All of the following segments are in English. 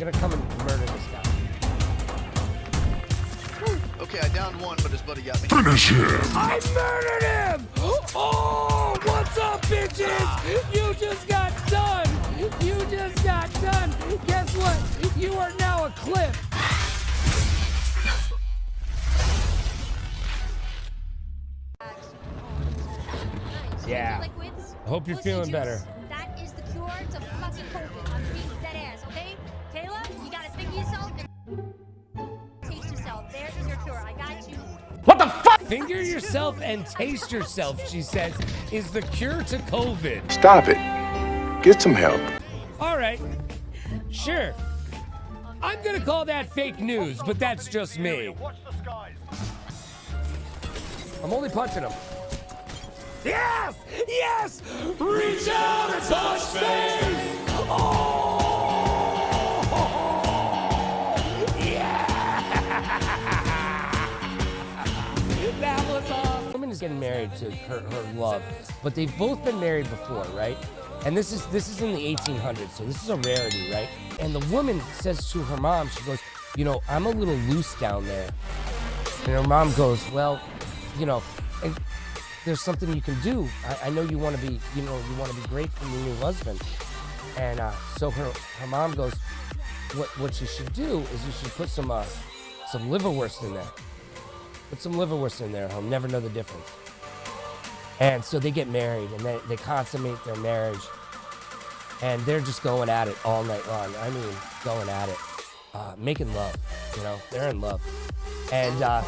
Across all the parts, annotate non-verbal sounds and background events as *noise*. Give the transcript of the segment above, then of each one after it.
gonna come and murder this guy. Okay, I downed one, but his buddy got me. Finish him! I murdered him! Oh, what's up, bitches? You just got done. You just got done. Guess what? You are now a clip. Yeah. I hope you're feeling better. Finger yourself and taste yourself, she says, is the cure to COVID. Stop it. Get some help. All right. Sure. I'm gonna call that fake news, but that's just me. I'm only punching him. Yes! Yes! Reach out and touch faith! Getting married to her, her love, but they've both been married before, right? And this is this is in the 1800s, so this is a rarity, right? And the woman says to her mom, she goes, "You know, I'm a little loose down there." And her mom goes, "Well, you know, and there's something you can do. I, I know you want to be, you know, you want to be great for your new husband." And uh, so her her mom goes, "What what you should do is you should put some uh, some liverwurst in there. Put some liverwurst in there. He'll never know the difference." And so they get married and they, they consummate their marriage. And they're just going at it all night long. I mean, going at it, uh, making love, you know, they're in love. And uh,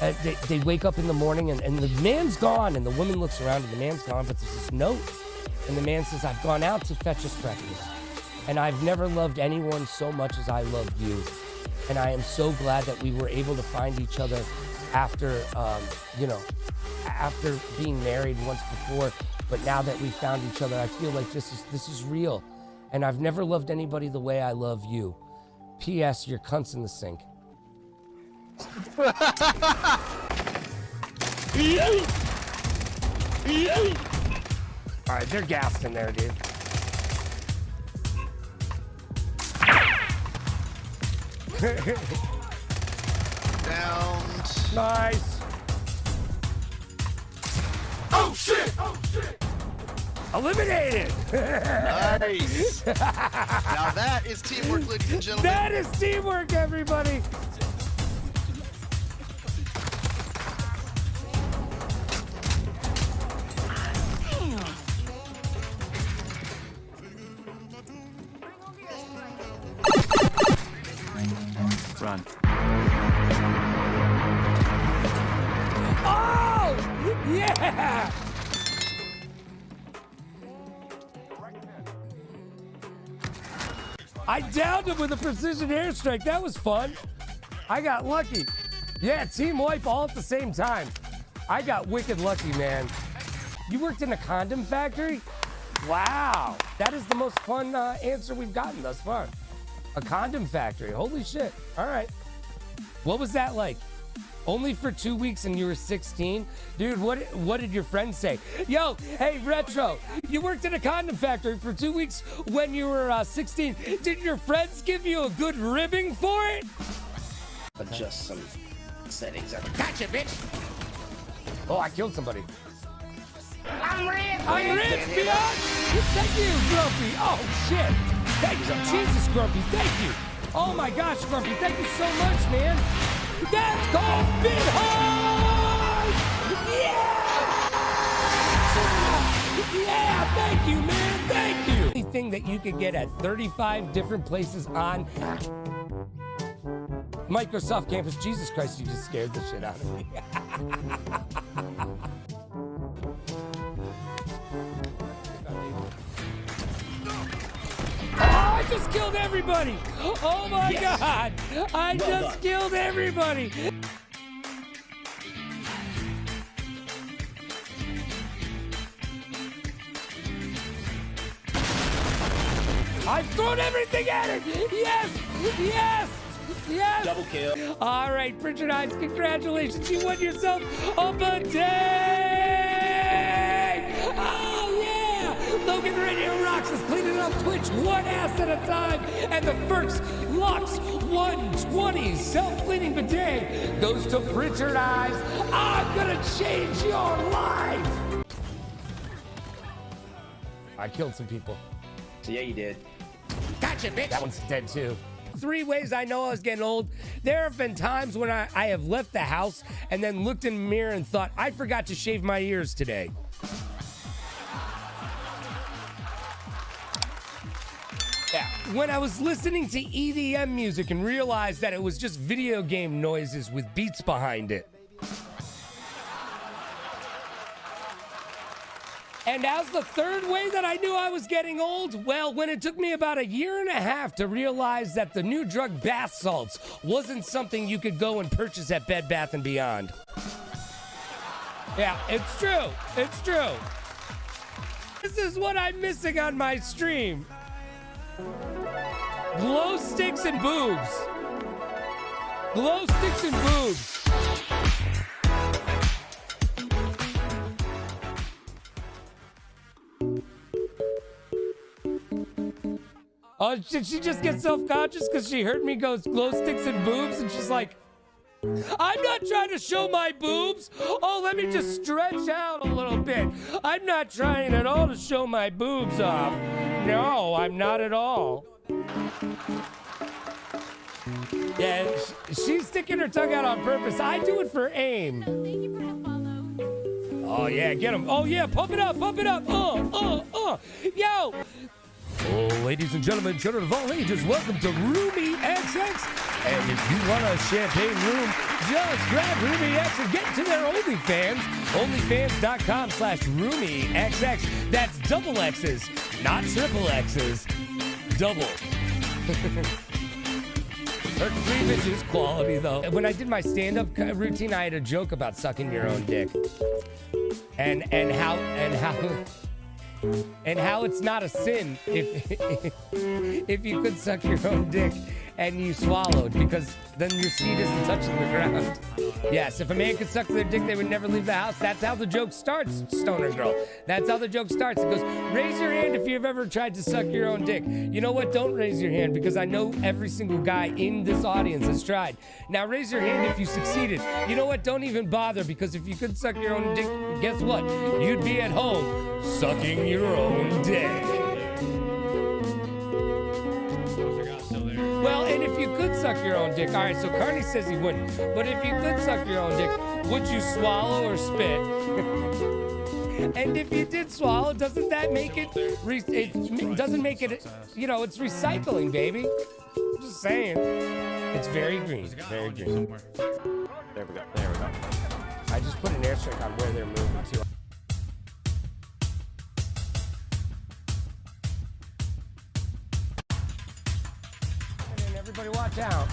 they, they wake up in the morning and, and the man's gone. And the woman looks around and the man's gone, but there's this note. And the man says, I've gone out to fetch us breakfast. And I've never loved anyone so much as I loved you. And I am so glad that we were able to find each other after, um, you know, after being married once before. But now that we found each other, I feel like this is this is real. And I've never loved anybody the way I love you. P.S. Your cunt's in the sink. All right, they're gassed in there, dude. *laughs* Downed. Nice. Oh shit! Oh shit! Eliminated. Nice. *laughs* now that is teamwork, ladies and gentlemen. that is teamwork, everybody. Run. I downed him with a precision airstrike. That was fun. I got lucky. Yeah, team wipe all at the same time. I got wicked lucky, man. You worked in a condom factory? Wow. That is the most fun uh, answer we've gotten thus far. A condom factory. Holy shit. All right. What was that like? Only for two weeks and you were 16? Dude, what what did your friends say? Yo, hey, Retro, you worked in a condom factory for two weeks when you were uh, 16. Did your friends give you a good ribbing for it? adjust some settings. Gotcha, bitch! Oh, I killed somebody. I'm rich! I'm rich, bitch! Thank you, Grumpy! Oh, shit! Thank you, Jesus, Grumpy, thank you! Oh my gosh, Grumpy, thank you so much, man! That's called High! Yeah! Yeah, thank you, man, thank you! Anything that you could get at 35 different places on Microsoft Campus. Jesus Christ, you just scared the shit out of me. *laughs* just killed everybody! Oh my god! I just killed everybody! I've thrown everything at it! Yes! Yes! Yes! Double kill. All right, Richard Hines, congratulations. You won yourself a bidet! Radio Rocks is cleaning up Twitch one ass at a time. And the first Lux 120 self-cleaning bidet goes to Pritchard Eyes. I'm gonna change your life. I killed some people. Yeah, you did. Gotcha, bitch. That one's dead too. Three ways I know I was getting old. There have been times when I, I have left the house and then looked in the mirror and thought, I forgot to shave my ears today. When I was listening to EDM music and realized that it was just video game noises with beats behind it. And as the third way that I knew I was getting old, well, when it took me about a year and a half to realize that the new drug bath salts wasn't something you could go and purchase at Bed Bath and Beyond. Yeah, it's true. It's true. This is what I'm missing on my stream. Glow sticks and boobs. Glow sticks and boobs. Oh, did she just get self-conscious because she heard me go glow sticks and boobs, and she's like, I'm not trying to show my boobs. Oh, let me just stretch out a little bit. I'm not trying at all to show my boobs off. No, I'm not at all. Yeah, she's sticking her tongue out on purpose. I do it for aim. Thank you for the follow. Oh yeah, get him. Oh yeah, pump it up, pump it up. Uh, uh, uh. Yo. Oh, ladies and gentlemen, children of all ages, welcome to Roomy XX. And if you want a champagne room, just grab Roomy X and get to their OnlyFans. OnlyFans.com slash Roomy XX. That's double X's, not triple X's. Double. *laughs* Her cleavage is quality, though. When I did my stand-up routine, I had a joke about sucking your own dick, and and how and how and how it's not a sin if *laughs* if you could suck your own dick and you swallowed because then your seed isn't touching the ground. Yes, if a man could suck their dick, they would never leave the house. That's how the joke starts, stoner girl. That's how the joke starts. It goes, raise your hand if you've ever tried to suck your own dick. You know what? Don't raise your hand because I know every single guy in this audience has tried. Now raise your hand if you succeeded. You know what? Don't even bother because if you could suck your own dick, guess what? You'd be at home sucking your own dick. You could suck your own dick, all right, so Carney says he wouldn't. But if you could suck your own dick, would you swallow or spit? *laughs* and if you did swallow, doesn't that make it, re- it doesn't make it, you know, it's recycling, baby. I'm Just saying. It's very green, very green. There we go, there we go. I just put an airstrike on where they're moving to. Everybody watch out.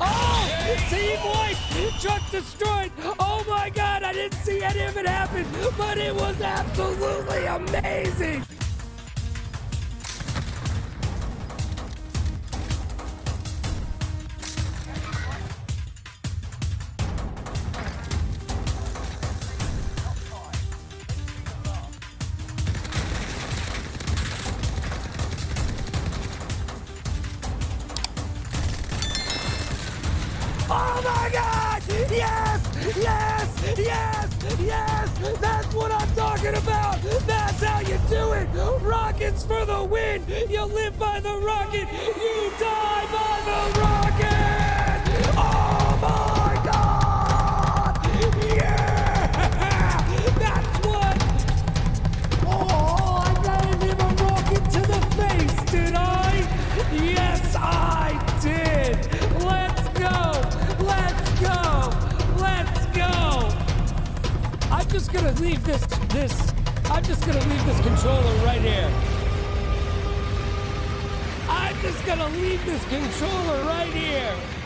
Oh! Team White! Truck destroyed! Oh my god, I didn't see any of it happen, but it was absolutely amazing! Oh my god! Yes! Yes! Yes! Yes! That's what I'm talking about! That's how you do it! Rockets for the win! You live by the rocket! You die by the rocket! Just gonna leave this. This. I'm just gonna leave this controller right here. I'm just gonna leave this controller right here.